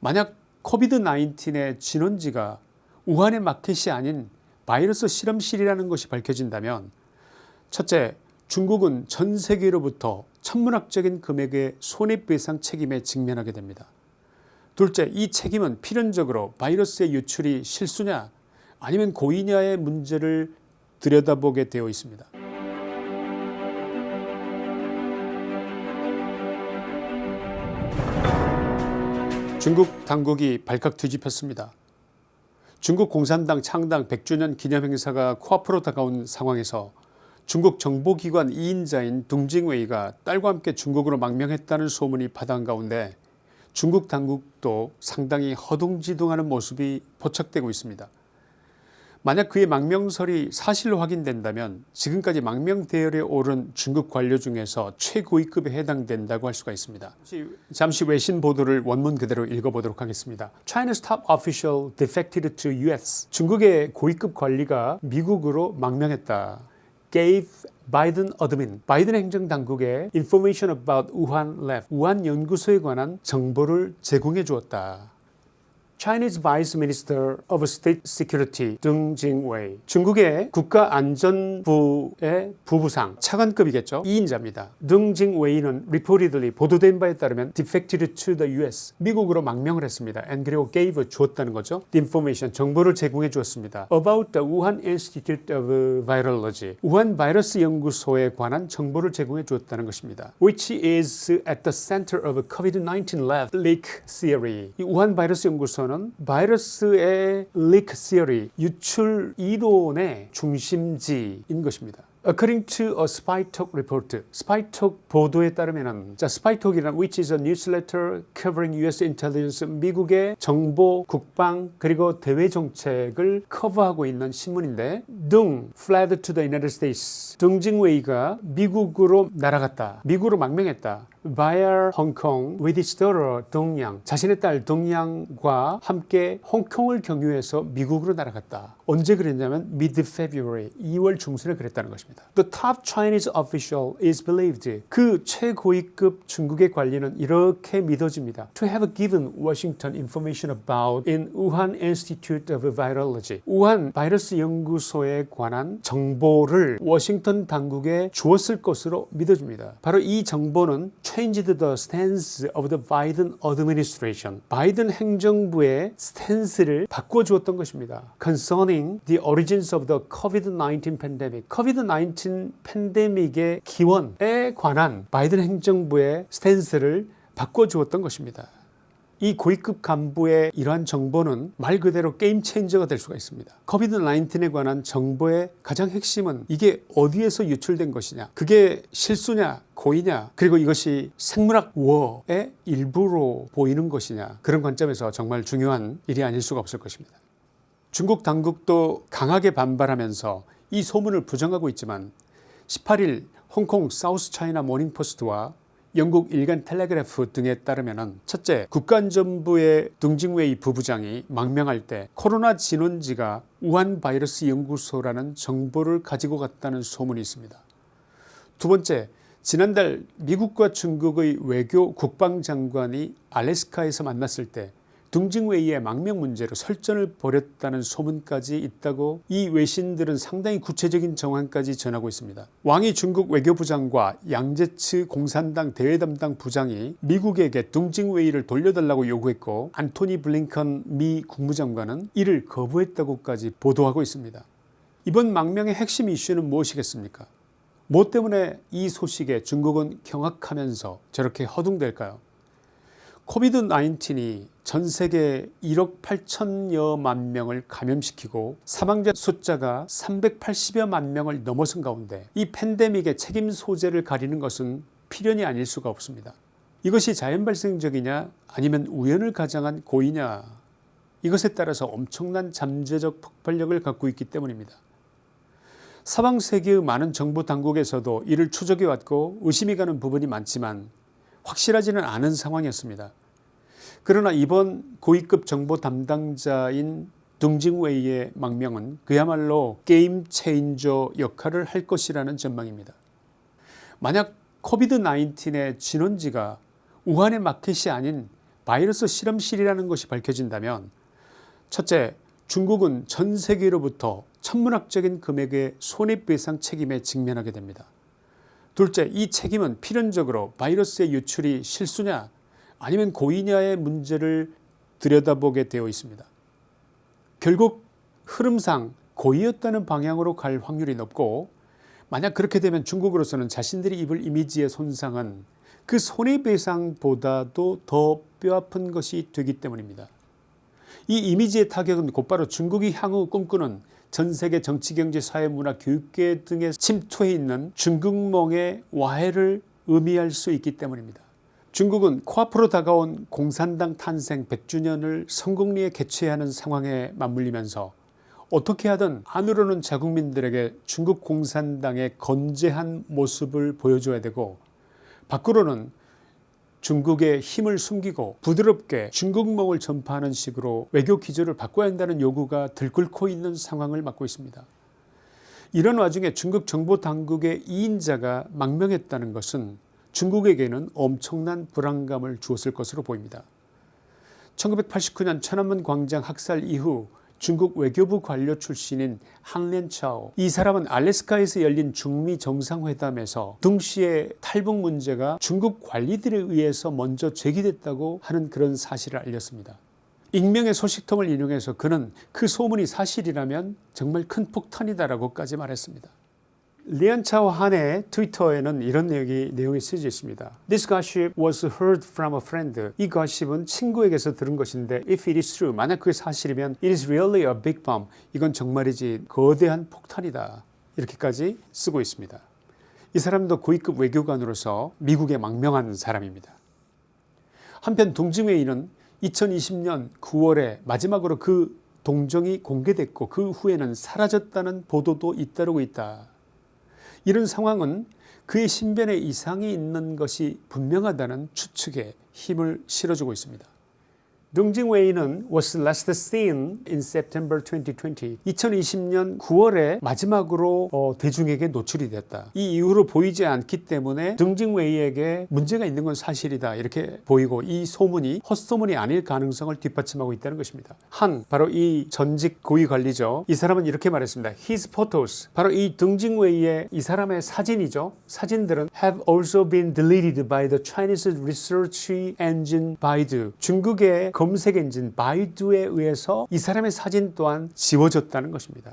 만약 코비드 19의 진원지가 우한의 마켓이 아닌 바이러스 실험실이라는 것이 밝혀진다면 첫째 중국은 전 세계로부터 천문학적인 금액의 손해배상 책임에 직면하게 됩니다. 둘째 이 책임은 필연적으로 바이러스의 유출이 실수냐 아니면 고의냐의 문제를 들여다보게 되어 있습니다. 중국 당국이 발칵 뒤집혔습니다. 중국 공산당 창당 100주년 기념행사가 코앞으로 다가온 상황에서 중국 정보기관 2인자인 둥징웨이가 딸과 함께 중국으로 망명했다는 소문이 파다한 가운데 중국 당국도 상당히 허둥지둥하는 모습이 포착되고 있습니다. 만약 그의 망명설이 사실로 확인된다면 지금까지 망명 대열에 오른 중국 관료 중에서 최고위급에 해당된다고 할 수가 있습니다. 잠시 외신 보도를 원문 그대로 읽어보도록 하겠습니다. China's top official defected to US. 중국의 고위급 관리가 미국으로 망명했다. gave Biden admin, 바이든 행정당국에 information about Wuhan lab, 우한 연구소에 관한 정보를 제공해 주었다. Chinese Vice Minister of State Security Deng Jingwei 중국의 국가안전부의 부부상 차관급이겠죠 2인자입니다 Deng Jingwei는 reportedly 보도된 바에 따르면 defected to the US 미국으로 망명을 했습니다 and 그리고 gave 주었다는 거죠 the information 정보를 제공해 주었습니다 about the Wuhan Institute of Virology 우한 바이러스 연구소에 관한 정보를 제공해 주었다는 것입니다 which is at the center of COVID-19 lab leak theory 이 우한 바이러스 연구소는 보면 바이러스의 리크 시어리 유출 이론의 중심지인 것입니다. According to a SpyTalk report, SpyTalk 보도에 따르면은 자 SpyTalk이란 which is a newsletter covering U.S. intelligence 미국의 정보, 국방 그리고 대외 정책을 커버하고 있는 신문인데 등 fled to the United States 등징웨이가 미국으로 날아갔다. 미국으로 망명했다. Hong Kong with his daughter 동양 자신의 딸 동양과 함께 홍콩을 경유해서 미국으로 날아갔다. 언제 그랬냐면 mid-February 2월 중순에 그랬다는 것입니다. The top Chinese official is believed 그 최고위급 중국의 관리는 이렇게 믿어집니다. To have given Washington information about in Wuhan Institute of Virology 우한 바이러스 연구소에 관한 정보를 워싱턴 당국에 주었을 것으로 믿어집니다. 바로 이 정보는 changed the stance of the Biden administration. 바이든 행정부의 스탠스를 바꿔주었던 것입니다. Concerning the origins of the COVID-19 pandemic. COVID-19 팬데믹의 기원에 관한 바이든 행정부의 스탠스를 바꿔주었던 것입니다. 이 고위급 간부의 이러한 정보는 말 그대로 game changer가 될 수가 있습니다. COVID 19에 관한 정보의 가장 핵심은 이게 어디에서 유출된 것이냐 그게 실수냐 고의냐 그리고 이것이 생물학 war의 일부로 보이는 것이냐 그런 관점에서 정말 중요한 일이 아닐 수가 없을 것입니다. 중국 당국도 강하게 반발하면서 이 소문을 부정하고 있지만 18일 홍콩 사우스 차이나 모닝포스트와 영국 일간 텔레그래프 등에 따르면 첫째 국가안전부의 둥징웨이 부부장이 망명할 때 코로나 진원지가 우한 바이러스 연구소라는 정보를 가지고 갔다는 소문이 있습니다. 두 번째 지난달 미국과 중국의 외교 국방장관이 알래스카에서 만났을 때 둥징웨이의 망명 문제로 설전을 벌였다는 소문까지 있다고 이 외신들은 상당히 구체적인 정황까지 전하고 있습니다. 왕이 중국 외교부장과 양제츠 공산당 대외담당 부장이 미국에게 둥징웨이를 돌려달라고 요구했고 안토니 블링컨 미 국무장관은 이를 거부했다고까지 보도하고 있습니다. 이번 망명의 핵심 이슈는 무엇이겠습니까? 뭐 때문에 이 소식에 중국은 경악하면서 저렇게 허둥댈까요? 코비드 19이 전 세계 1억 8천여만 명을 감염시키고 사망자 숫자가 380여만 명을 넘어선 가운데 이 팬데믹의 책임 소재를 가리는 것은 필연이 아닐 수가 없습니다. 이것이 자연 발생적이냐 아니면 우연을 가장한 고의냐 이것에 따라서 엄청난 잠재적 폭발력을 갖고 있기 때문입니다. 사방 세계의 많은 정부 당국에서도 이를 추적해 왔고 의심이 가는 부분이 많지만 확실하지는 않은 상황이었습니다. 그러나 이번 고위급 정보 담당자인 둥징웨이의 망명은 그야말로 game changer 역할을 할 것이라는 전망입니다. 만약 COVID 19의 진원지가 우한의 마켓이 아닌 바이러스 실험실이라는 것이 밝혀진다면 첫째 중국은 전 세계로부터 천문학적인 금액의 손해배상 책임에 직면하게 됩니다. 둘째 이 책임은 필연적으로 바이러스의 유출이 실수냐 아니면 고의냐의 문제를 들여다보게 되어 있습니다. 결국 흐름상 고의였다는 방향으로 갈 확률이 높고 만약 그렇게 되면 중국으로서는 자신들이 입을 이미지의 손상은 그 손해배상보다도 더 뼈아픈 것이 되기 때문입니다. 이 이미지의 타격은 곧바로 중국이 향후 꿈꾸는 전세계 정치 경제 사회 문화 교육계 등에 침투해 있는 중국몽의 와해를 의미할 수 있기 때문입니다. 중국은 코앞으로 다가온 공산당 탄생 100주년을 성공리에 개최하는 야 상황에 맞물리면서 어떻게 하든 안으로는 자국민들에게 중국 공산당의 건재한 모습을 보여줘야 되고 밖으로는 중국의 힘을 숨기고 부드럽게 중국몽을 전파하는 식으로 외교 기조를 바꿔야 한다는 요구가 들끓고 있는 상황을 맞고 있습니다. 이런 와중에 중국 정보당국의 2인자가 망명했다는 것은 중국에게는 엄청난 불안감을 주었을 것으로 보입니다. 1989년 천안문 광장 학살 이후 중국 외교부 관료 출신인 항렌차오 이 사람은 알래스카에서 열린 중미 정상회담에서 동시에 탈북 문제가 중국 관리들에 의해서 먼저 제기됐다고 하는 그런 사실을 알렸습니다. 익명의 소식통을 인용해서 그는 그 소문이 사실이라면 정말 큰 폭탄이다라고까지 말했습니다. 리안차오 한의 트위터에는 이런 내용이, 내용이 쓰여져 있습니다. This gossip was heard from a friend. 이 gossip은 친구에게서 들은 것인데 if it is true, 만약 그게 사실이면 it is really a big bomb. 이건 정말이지 거대한 폭탄이다. 이렇게까지 쓰고 있습니다. 이 사람도 고위급 외교관으로서 미국에 망명한 사람입니다. 한편 동증회의는 2020년 9월에 마지막으로 그 동정이 공개됐고 그 후에는 사라졌다는 보도도 잇따르고 있다. 이런 상황은 그의 신변에 이상이 있는 것이 분명하다는 추측에 힘을 실어주고 있습니다. 능징웨이는 was last seen in September 2020. 2020년 9월에 마지막으로 어, 대중에게 노출이 됐다. 이 이후로 보이지 않기 때문에 능징웨이에게 문제가 있는 건 사실이다 이렇게 보이고 이 소문이 헛소문이 아닐 가능성을 뒷받침하고 있다는 것입니다. 한 바로 이 전직 고위관리죠. 이 사람은 이렇게 말했습니다. His photos 바로 이 등징웨이의 이 사람의 사진이죠. 사진들은 have also been deleted by the Chinese research engine Baidu. 중국의 검색 엔진 바이두에 의해서 이 사람의 사진 또한 지워졌다는 것입니다.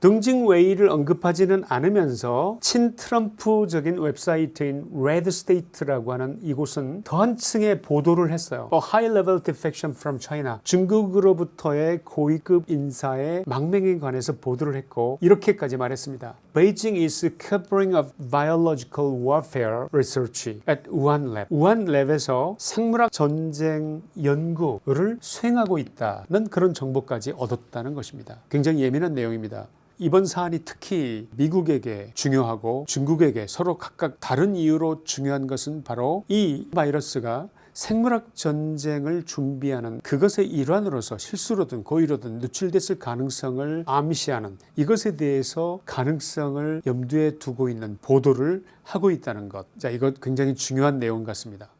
둥징웨이를 언급하지는 않으면서 친트럼프적인 웹사이트인 레드스테이트라고 하는 이곳은 더한 층의 보도를 했어요. High level defection from China. 중국으로부터의 고위급 인사의 망명에 관해서 보도를 했고 이렇게까지 말했습니다. Beijing is covering up biological warfare research at Wuhan Lab. 우한 lab에서 생물학 전쟁 연구를 수행하고 있다는 그런 정보까지 얻었다는 것입니다. 굉장히 예민한 내용입니다. 이번 사안이 특히 미국에게 중요하고 중국에게 서로 각각 다른 이유로 중요한 것은 바로 이 바이러스가 생물학 전쟁을 준비하는 그것의 일환으로서 실수로든 고의로든 누출됐을 가능성을 암시하는 이것에 대해서 가능성을 염두에 두고 있는 보도를 하고 있다는 것. 자, 이것 굉장히 중요한 내용 같습니다.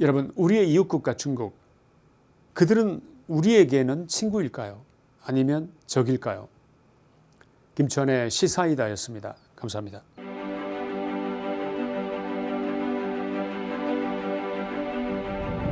여러분, 우리의 이웃국가 중국. 그들은 우리에게는 친구일까요? 아니면 적일까요? 김천의 시사이다였습니다. 감사합니다.